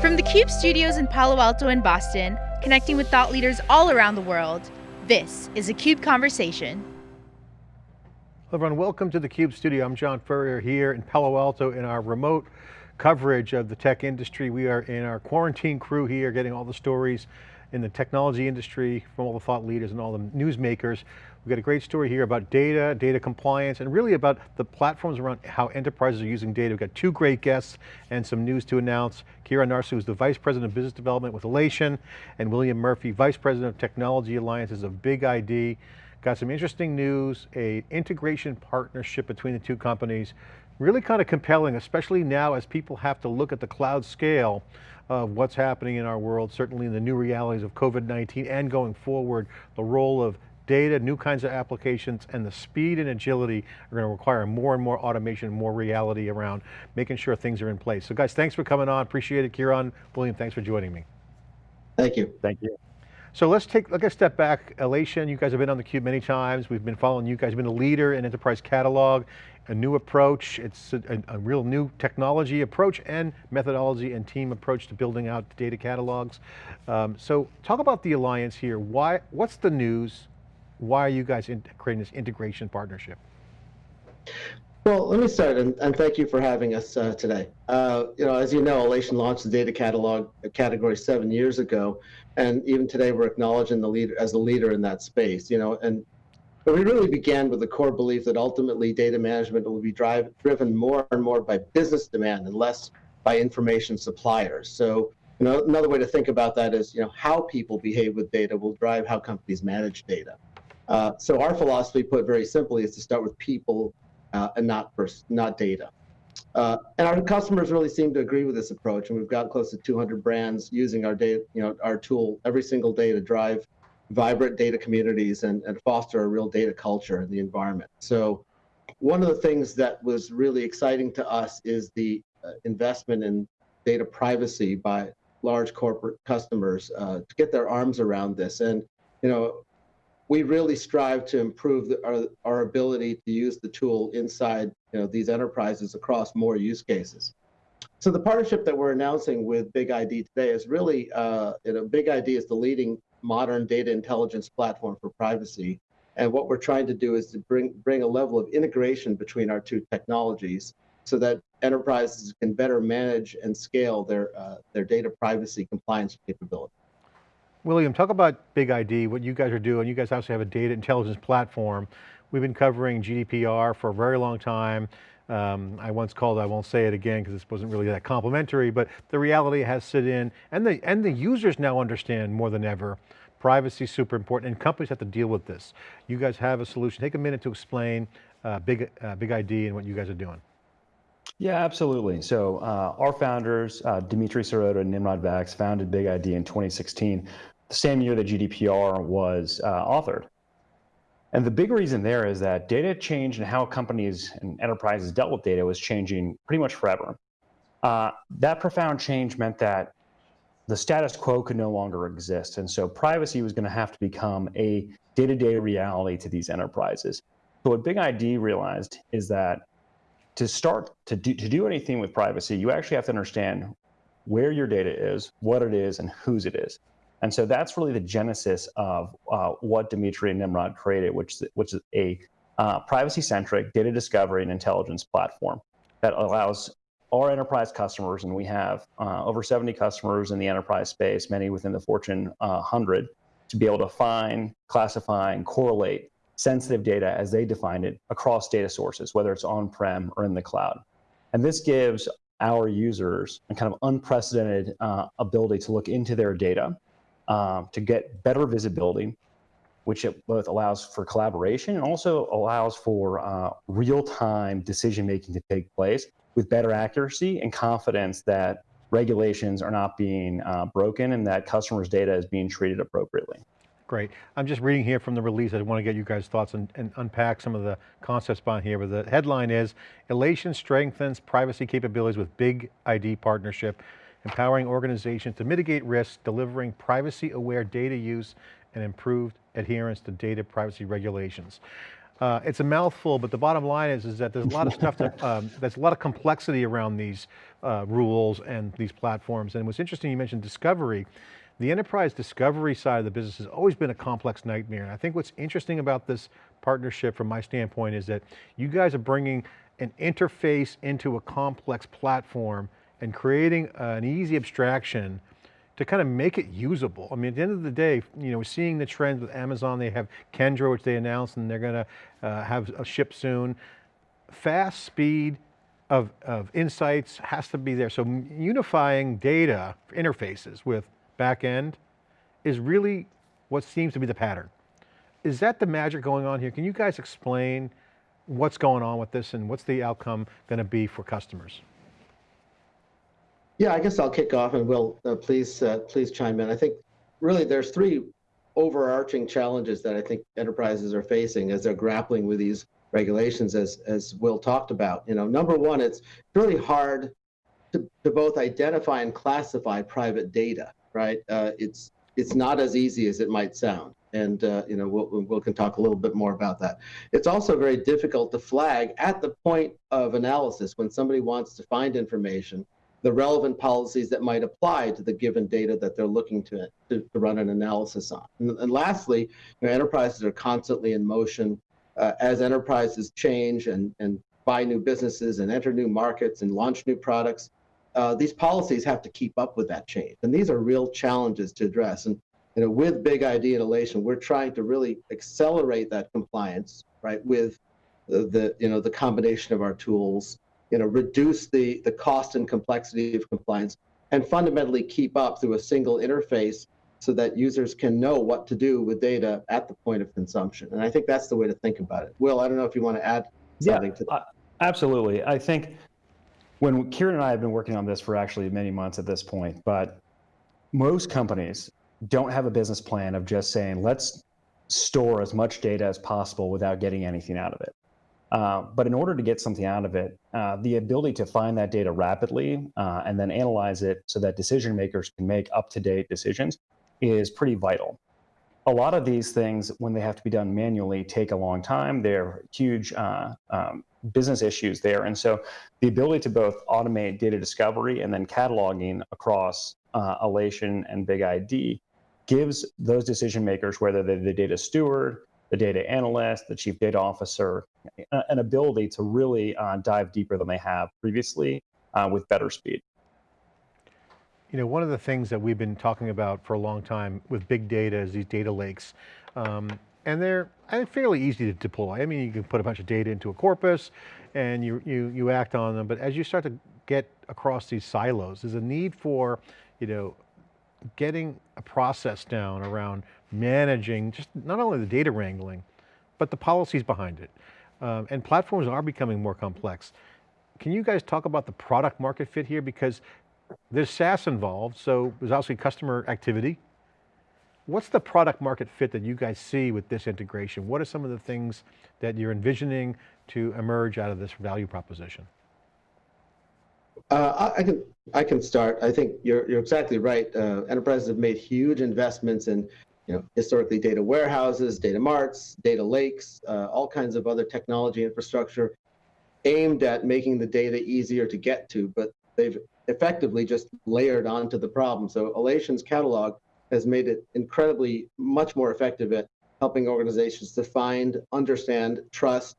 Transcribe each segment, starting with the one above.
From the CUBE studios in Palo Alto and Boston, connecting with thought leaders all around the world, this is a CUBE Conversation. Hello everyone, welcome to the CUBE studio. I'm John Furrier here in Palo Alto in our remote coverage of the tech industry. We are in our quarantine crew here, getting all the stories in the technology industry from all the thought leaders and all the newsmakers. We've got a great story here about data, data compliance, and really about the platforms around how enterprises are using data. We've got two great guests and some news to announce. Kieran Narsu is the Vice President of Business Development with Alation, and William Murphy, Vice President of Technology Alliances of Big ID. Got some interesting news, a integration partnership between the two companies. Really kind of compelling, especially now as people have to look at the cloud scale of what's happening in our world, certainly in the new realities of COVID-19 and going forward, the role of data, new kinds of applications, and the speed and agility are going to require more and more automation, more reality around making sure things are in place. So guys, thanks for coming on, appreciate it. Kieran, William, thanks for joining me. Thank you. Thank you. So let's take, let's step back. Alation, you guys have been on theCUBE many times. We've been following you guys, You've been a leader in enterprise catalog, a new approach. It's a, a, real new technology approach and methodology and team approach to building out data catalogs. Um, so talk about the alliance here. Why, what's the news? Why are you guys creating this integration partnership? Well, let me start, and, and thank you for having us uh, today. Uh, you know, as you know, Alation launched the data catalog category seven years ago, and even today we're acknowledging the leader as a leader in that space. You know, and but we really began with the core belief that ultimately data management will be drive, driven more and more by business demand and less by information suppliers. So, you know, another way to think about that is, you know, how people behave with data will drive how companies manage data. Uh, so our philosophy, put very simply, is to start with people uh, and not not data. Uh, and our customers really seem to agree with this approach, and we've got close to 200 brands using our data, you know, our tool every single day to drive vibrant data communities and, and foster a real data culture in the environment. So, one of the things that was really exciting to us is the uh, investment in data privacy by large corporate customers uh, to get their arms around this. And you know, we really strive to improve the, our, our ability to use the tool inside you know, these enterprises across more use cases. So the partnership that we're announcing with Big ID today is really, uh, you know, Big ID is the leading modern data intelligence platform for privacy. And what we're trying to do is to bring, bring a level of integration between our two technologies so that enterprises can better manage and scale their, uh, their data privacy compliance capability. William, talk about Big ID, what you guys are doing. You guys also have a data intelligence platform. We've been covering GDPR for a very long time. Um, I once called, I won't say it again because this wasn't really that complimentary, but the reality has sit in, and the, and the users now understand more than ever, privacy is super important, and companies have to deal with this. You guys have a solution. Take a minute to explain uh, Big, uh, Big ID and what you guys are doing. Yeah, absolutely. So uh, our founders, uh, Dimitri Sirota and Nimrod Vax, founded Big ID in 2016 the same year that GDPR was uh, authored. And the big reason there is that data change and how companies and enterprises dealt with data was changing pretty much forever. Uh, that profound change meant that the status quo could no longer exist. And so privacy was going to have to become a day-to-day -day reality to these enterprises. So what Big ID realized is that to start to do, to do anything with privacy, you actually have to understand where your data is, what it is, and whose it is. And so that's really the genesis of uh, what Dimitri and Nimrod created, which, which is a uh, privacy-centric data discovery and intelligence platform that allows our enterprise customers, and we have uh, over 70 customers in the enterprise space, many within the Fortune 100, uh, to be able to find, classify, and correlate sensitive data as they define it across data sources, whether it's on-prem or in the cloud. And this gives our users a kind of unprecedented uh, ability to look into their data um, to get better visibility, which it both allows for collaboration and also allows for uh, real-time decision-making to take place with better accuracy and confidence that regulations are not being uh, broken and that customers' data is being treated appropriately. Great. I'm just reading here from the release. I want to get you guys' thoughts and, and, unpack some of the concepts behind here. But the headline is, Alation strengthens privacy capabilities with big ID partnership empowering organizations to mitigate risks, delivering privacy-aware data use, and improved adherence to data privacy regulations. Uh, it's a mouthful, but the bottom line is, is that there's a lot of stuff, to, um, there's a lot of complexity around these uh, rules and these platforms. And what's interesting, you mentioned discovery. The enterprise discovery side of the business has always been a complex nightmare. And I think what's interesting about this partnership from my standpoint is that you guys are bringing an interface into a complex platform and creating an easy abstraction to kind of make it usable. I mean, at the end of the day, you know, seeing the trends with Amazon, they have Kendra, which they announced, and they're going to uh, have a ship soon. Fast speed of, of insights has to be there. So unifying data interfaces with backend is really what seems to be the pattern. Is that the magic going on here? Can you guys explain what's going on with this and what's the outcome going to be for customers? Yeah, I guess I'll kick off and Will, uh, please, uh, please chime in. I think really there's three overarching challenges that I think enterprises are facing as they're grappling with these regulations, as as Will talked about. You know, number one, it's really hard to, to both identify and classify private data. Right? Uh, it's it's not as easy as it might sound, and uh, you know, Will, Will can talk a little bit more about that. It's also very difficult to flag at the point of analysis when somebody wants to find information the relevant policies that might apply to the given data that they're looking to, to, to run an analysis on. And, and lastly, you know, enterprises are constantly in motion. Uh, as enterprises change and, and buy new businesses and enter new markets and launch new products, uh, these policies have to keep up with that change. And these are real challenges to address. And you know, with Big ID and we're trying to really accelerate that compliance, right, with the, the you know the combination of our tools you know, reduce the, the cost and complexity of compliance, and fundamentally keep up through a single interface so that users can know what to do with data at the point of consumption. And I think that's the way to think about it. Will, I don't know if you want to add something yeah, to that. Uh, absolutely. I think when Kieran and I have been working on this for actually many months at this point, but most companies don't have a business plan of just saying, let's store as much data as possible without getting anything out of it. Uh, but in order to get something out of it, uh, the ability to find that data rapidly uh, and then analyze it so that decision makers can make up-to-date decisions is pretty vital. A lot of these things, when they have to be done manually, take a long time. They're huge uh, um, business issues there. And so the ability to both automate data discovery and then cataloging across uh, Alation and Big ID gives those decision makers, whether they're the data steward, the data analyst, the chief data officer, an ability to really uh, dive deeper than they have previously uh, with better speed. You know, one of the things that we've been talking about for a long time with big data is these data lakes. Um, and they're fairly easy to deploy. I mean, you can put a bunch of data into a corpus and you, you, you act on them, but as you start to get across these silos, there's a need for, you know, getting a process down around managing just not only the data wrangling, but the policies behind it. Um, and platforms are becoming more complex. Can you guys talk about the product market fit here? Because there's SaaS involved, so there's obviously customer activity. What's the product market fit that you guys see with this integration? What are some of the things that you're envisioning to emerge out of this value proposition? Uh, I, can I can start. I think you're you're exactly right. Uh, enterprises have made huge investments in you know historically data warehouses, data marts, data lakes, uh, all kinds of other technology infrastructure aimed at making the data easier to get to, but they've effectively just layered onto the problem. So Alation's catalog has made it incredibly much more effective at helping organizations to find, understand, trust,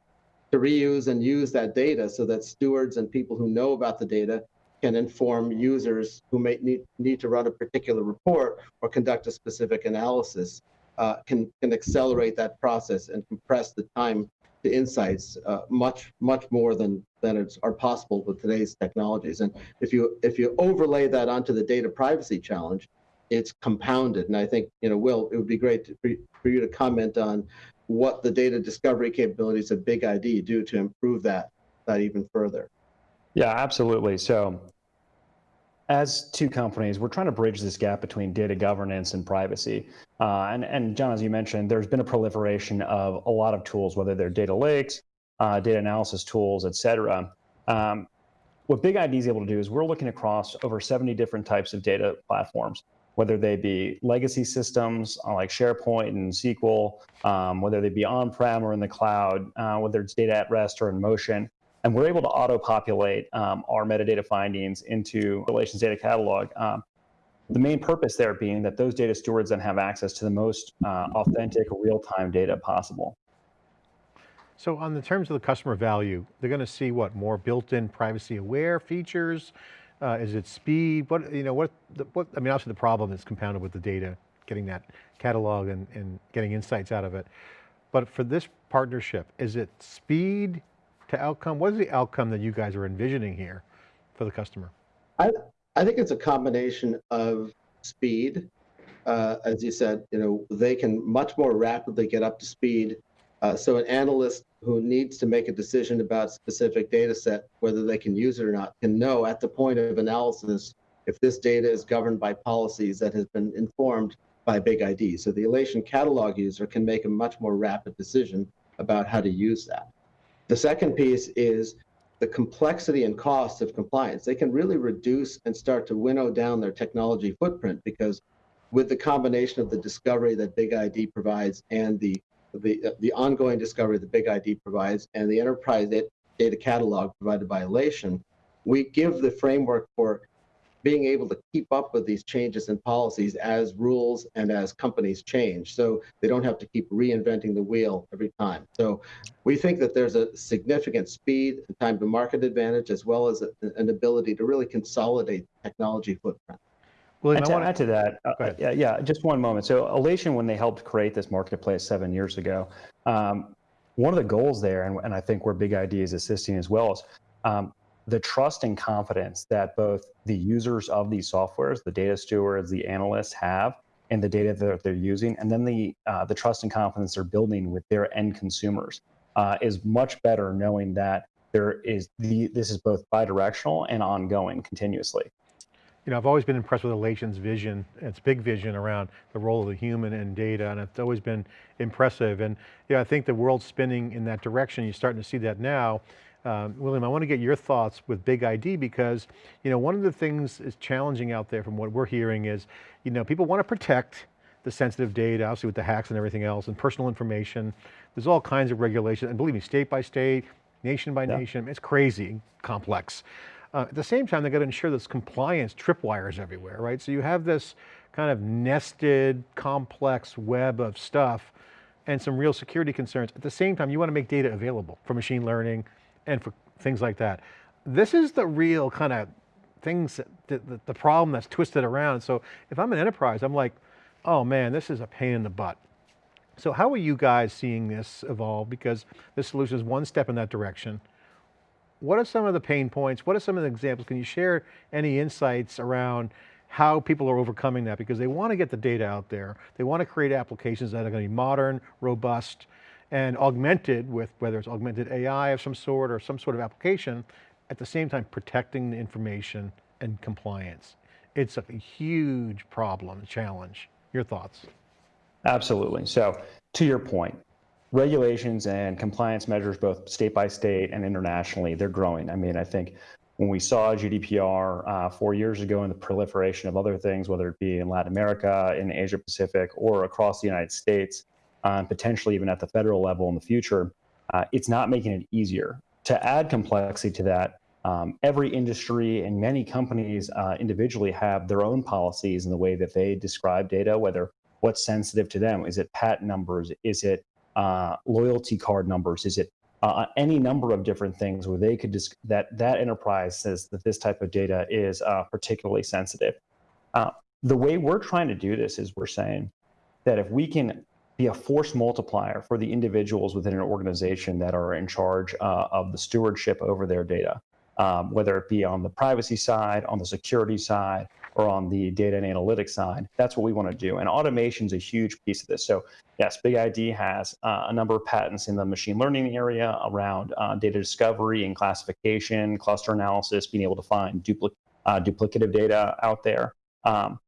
to reuse and use that data so that stewards and people who know about the data can inform users who may need, need to run a particular report or conduct a specific analysis, uh, can, can accelerate that process and compress the time to insights uh, much, much more than, than it's, are possible with today's technologies. And if you, if you overlay that onto the data privacy challenge, it's compounded. And I think, you know, Will, it would be great to, for, you to comment on what the data discovery capabilities of Big ID do to improve that that even further. Yeah, absolutely. So as two companies, we're trying to bridge this gap between data governance and privacy. Uh, and, and John, as you mentioned, there's been a proliferation of a lot of tools, whether they're data lakes, uh, data analysis tools, et cetera. Um, what Big ID is able to do is we're looking across over 70 different types of data platforms. whether they be legacy systems uh, like SharePoint and SQL, um, whether they be on-prem or in the cloud, uh, whether it's data at rest or in motion. And we're able to auto-populate um, our metadata findings into Alation's Data Catalog. Um, the main purpose there being that those data stewards then have access to the most uh, authentic real-time data possible. So on the terms of the customer value, they're going to see what, more built-in privacy aware features? Uh, is it speed? What, you know, what, the, what, I mean, obviously the problem is compounded with the data, getting that catalog and, and getting insights out of it. But for this partnership, is it speed to outcome? What is the outcome that you guys are envisioning here for the customer? I, I think it's a combination of speed. Uh, as you said, you know, they can much more rapidly get up to speed uh, so an analyst who needs to make a decision about a specific data set, whether they can use it or not, can know at the point of analysis if this data is governed by policies that has been informed by Big ID. So the Alation catalog user can make a much more rapid decision about how to use that. The second piece is the complexity and cost of compliance. They can really reduce and start to winnow down their technology footprint because with the combination of the discovery that Big ID provides and the the, the ongoing discovery that Big ID provides and the enterprise data catalog provided by Alation, we give the framework for being able to keep up with these changes in policies as rules and as companies change. So they don't have to keep reinventing the wheel every time. So we think that there's a significant speed and time to market advantage, as well as a, an ability to really consolidate technology footprint. William, and to wanna... add to that, uh, yeah, yeah, just one moment. So Alation, when they helped create this marketplace seven years ago, um, one of the goals there, and, and, I think where Big ID is assisting as well, is um, the trust and confidence that both the users of these softwares, the data stewards, the analysts have, in the data that they're using, and then the uh, the trust and confidence they're building with their end consumers uh, is much better knowing that there is the this is both bidirectional and ongoing continuously you know, I've always been impressed with Alation's vision, its big vision around the role of the human in data, and it's always been impressive. And yeah, I think the world's spinning in that direction. You're starting to see that now. Um, William, I want to get your thoughts with Big ID because, you know, one of the things is challenging out there from what we're hearing is, you know, people want to protect the sensitive data, obviously with the hacks and everything else, and personal information. There's all kinds of regulation, and believe me, state by state, nation by yeah. nation, it's crazy complex. Uh, at the same time, they got to ensure this compliance tripwires everywhere, right? So you have this kind of nested, complex web of stuff and some real security concerns. At the same time, you want to make data available for machine learning and for things like that. This is the real kind of things, that, the, the problem that's twisted around. So if I'm an enterprise, I'm like, oh man, this is a pain in the butt. So how are you guys seeing this evolve? Because this solution is one step in that direction what are some of the pain points? What are some of the examples? Can you share any insights around how people are overcoming that? Because they want to get the data out there. They want to create applications that are going to be modern, robust, and augmented with whether it's augmented AI of some sort or some sort of application, at the same time protecting the information and compliance. It's a huge problem, challenge. Your thoughts? Absolutely. So to your point, regulations and compliance measures, both state by state and internationally, they're growing. I mean, I think when we saw GDPR uh, four years ago and the proliferation of other things, whether it be in Latin America, in Asia Pacific, or across the United States, uh, potentially even at the federal level in the future, uh, it's not making it easier. To add complexity to that, um, every industry and many companies uh, individually have their own policies in the way that they describe data, whether what's sensitive to them. Is it patent numbers? Is it uh, loyalty card numbers? Is it uh, any number of different things where they could just that that enterprise says that this type of data is uh, particularly sensitive. Uh, the way we're trying to do this is we're saying that if we can be a force multiplier for the individuals within an organization that are in charge uh, of the stewardship over their data, um, whether it be on the privacy side, on the security side, or on the data and analytics side. That's what we want to do. And automation is a huge piece of this. So yes, Big ID has uh, a number of patents in the machine learning area around uh, data discovery and classification, cluster analysis, being able to find dupli uh, duplicative data out there. Um,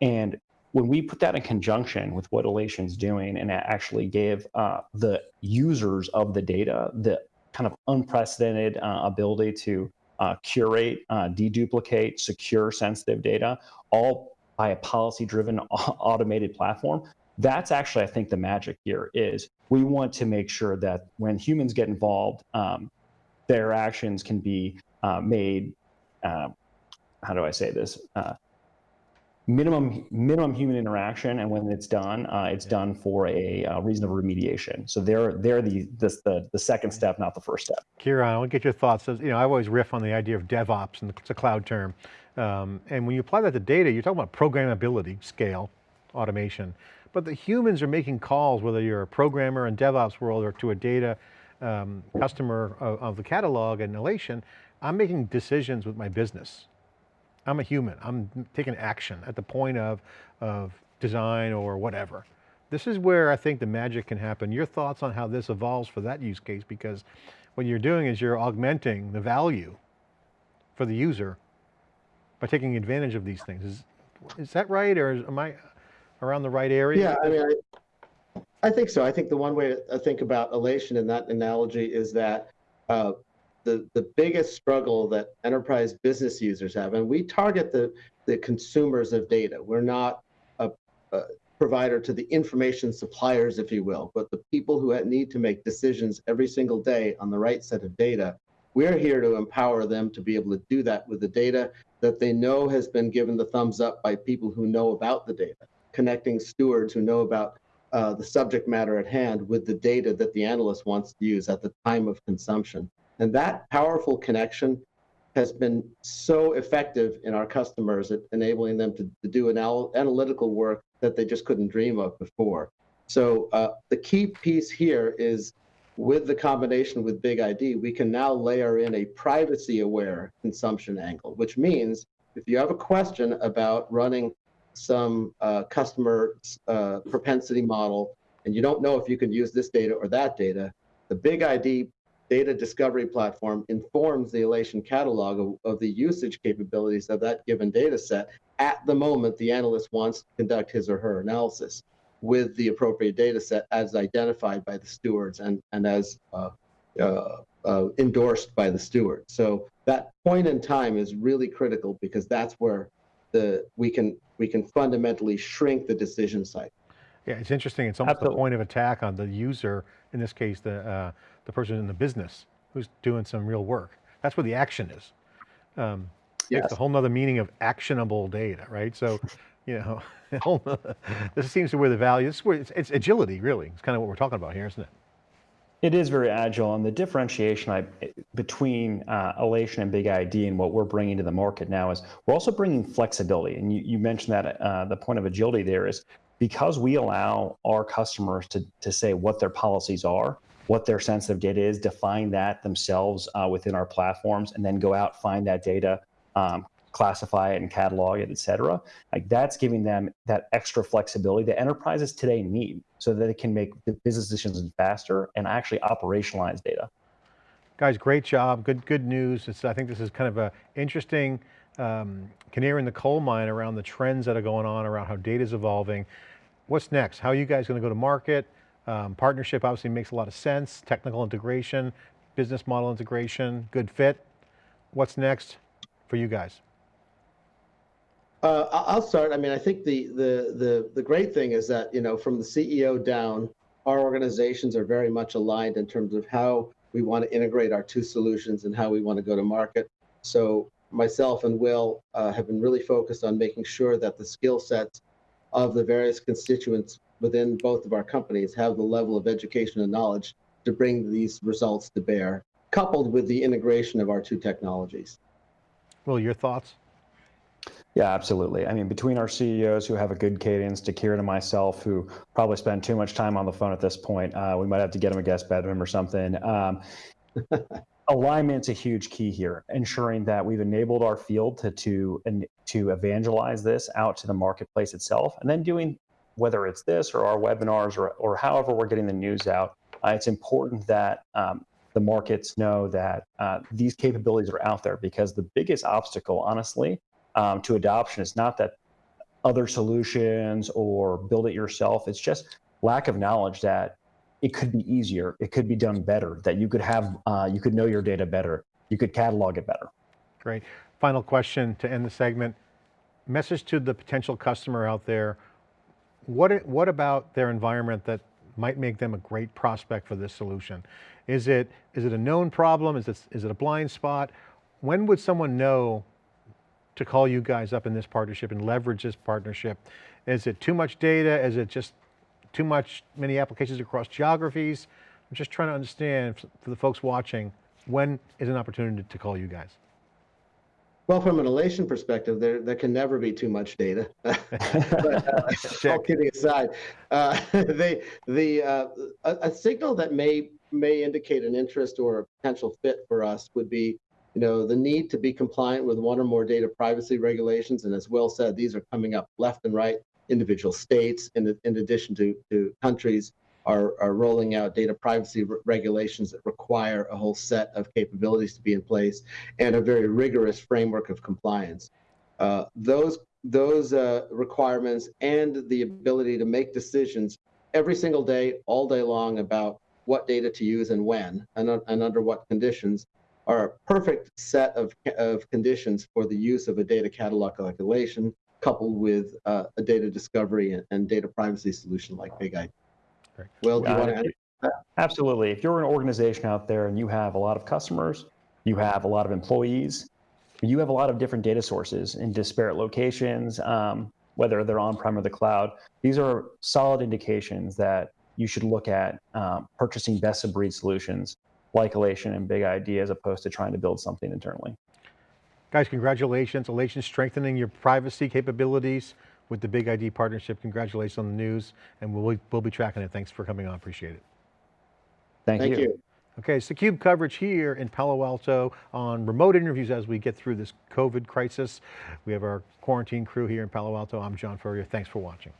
and when we put that in conjunction with what Alation's doing and actually gave uh, the users of the data the kind of unprecedented uh, ability to uh, curate, uh, deduplicate, secure sensitive data, all by a policy-driven automated platform. That's actually, I think, the magic here is we want to make sure that when humans get involved, um, their actions can be uh, made. Uh, how do I say this? Minimum minimum human interaction, and when it's done, uh, it's done for a uh, reason of remediation. So they're they're the, the the the second step, not the first step. Kieran, I want to get your thoughts. You know, I always riff on the idea of DevOps, and it's a cloud term. Um, and when you apply that to data, you're talking about programmability, scale, automation. But the humans are making calls, whether you're a programmer in DevOps world or to a data um, customer of, of the catalog and Alation, I'm making decisions with my business. I'm a human, I'm taking action at the point of, of design or whatever. This is where I think the magic can happen. Your thoughts on how this evolves for that use case, because what you're doing is you're augmenting the value for the user by taking advantage of these things. Is, is that right, or is, am I around the right area? Yeah, I mean, I, I think so. I think the one way to think about Alation in that analogy is that uh, the, the biggest struggle that enterprise business users have, and we target the, the consumers of data. We're not a, a provider to the information suppliers, if you will, but the people who need to make decisions every single day on the right set of data. We're here to empower them to be able to do that with the data that they know has been given the thumbs up by people who know about the data, connecting stewards who know about uh, the subject matter at hand with the data that the analyst wants to use at the time of consumption. And that powerful connection has been so effective in our customers at enabling them to, to do anal analytical work that they just couldn't dream of before. So uh, the key piece here is with the combination with Big ID, we can now layer in a privacy aware consumption angle, which means if you have a question about running some uh, customer uh, propensity model and you don't know if you can use this data or that data, the Big ID data discovery platform informs the Alation catalog of, of, the usage capabilities of that given data set at the moment the analyst wants to conduct his or her analysis with the appropriate data set as identified by the stewards and, and as uh, uh, uh, endorsed by the steward. So that point in time is really critical because that's where the we can we can fundamentally shrink the decision cycle. Yeah, it's interesting. It's almost Absolutely. the point of attack on the user, in this case, the uh, the person in the business who's doing some real work. That's where the action is. Um, yes. It's a whole nother meaning of actionable data, right? So, you know, this seems to where the value, this is where it's, it's agility, really. It's kind of what we're talking about here, isn't it? It is very agile, and the differentiation I, between uh, Alation and Big ID and what we're bringing to the market now is we're also bringing flexibility. And you, you mentioned that uh, the point of agility there is because we allow our customers to, to say what their policies are, what their sensitive data is, define that themselves uh, within our platforms, and then go out, find that data, um, classify it and catalog it, et cetera. Like that's giving them that extra flexibility that enterprises today need so that they can make the business decisions faster and actually operationalize data. Guys, great job. Good, good news. It's, I think this is kind of a interesting um, canary in the coal mine around the trends that are going on, around how data is evolving. What's next? How are you guys going to go to market? Um, partnership obviously makes a lot of sense. Technical integration, business model integration, good fit. What's next for you guys? Uh, I'll start. I mean, I think the, the the the great thing is that you know from the CEO down, our organizations are very much aligned in terms of how we want to integrate our two solutions and how we want to go to market. So myself and Will uh, have been really focused on making sure that the skill sets of the various constituents within both of our companies have the level of education and knowledge to bring these results to bear, coupled with the integration of our two technologies. Will, your thoughts? Yeah, absolutely. I mean, between our CEOs who have a good cadence, to Kieran and myself, who probably spend too much time on the phone at this point, uh, we might have to get him a guest bedroom or something. Um, alignment's a huge key here, ensuring that we've enabled our field to to to evangelize this out to the marketplace itself, and then doing whether it's this or our webinars or, or however we're getting the news out, uh, it's important that um, the markets know that uh, these capabilities are out there because the biggest obstacle, honestly, um, to adoption is not that other solutions or build it yourself. It's just lack of knowledge that it could be easier, it could be done better, that you could have, uh, you could know your data better, you could catalog it better. Great. Final question to end the segment. message to the potential customer out there, what, what about their environment that might make them a great prospect for this solution? Is it, is it a known problem? Is it, is it a blind spot? When would someone know to call you guys up in this partnership and leverage this partnership? Is it too much data? Is it just too much, many applications across geographies? I'm just trying to understand for the folks watching, when is an opportunity to call you guys? Well, from an Alation perspective, there there can never be too much data. but, uh, all kidding aside, uh, they the uh, a, a signal that may may indicate an interest or a potential fit for us would be, you know, the need to be compliant with one or more data privacy regulations. And as Will said, these are coming up left and right. Individual states, in in addition to to countries, are, are rolling out data privacy re- regulations that require a whole set of capabilities to be in place and a very rigorous framework of compliance. Uh, those those uh, requirements and the ability to make decisions every single day, all day long about what data to use and when and, and under what conditions are a perfect set of, of conditions for the use of a data catalog calculation coupled with uh, a data discovery and, and data privacy solution like Big ID. Great. Will, do you Uh, want to add? Absolutely. If you're an organization out there and you have a lot of customers, you have a lot of employees, you have a lot of different data sources in disparate locations, um, whether they're on-prem or the cloud, these are solid indications that you should look at um, purchasing best-of-breed solutions like Alation and Big ID as opposed to trying to build something internally. Guys, congratulations. Alation strengthening your privacy capabilities with the Big ID partnership. Congratulations on the news and we'll, we'll be tracking it. Thanks for coming on, appreciate it. Thank, Thank you. you. Okay, it's theCUBE coverage here in Palo Alto on remote interviews as we get through this COVID crisis. We have our quarantine crew here in Palo Alto. I'm John Furrier, thanks for watching.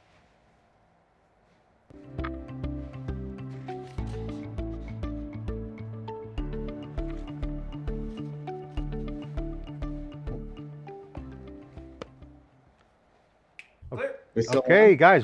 Okay, guys,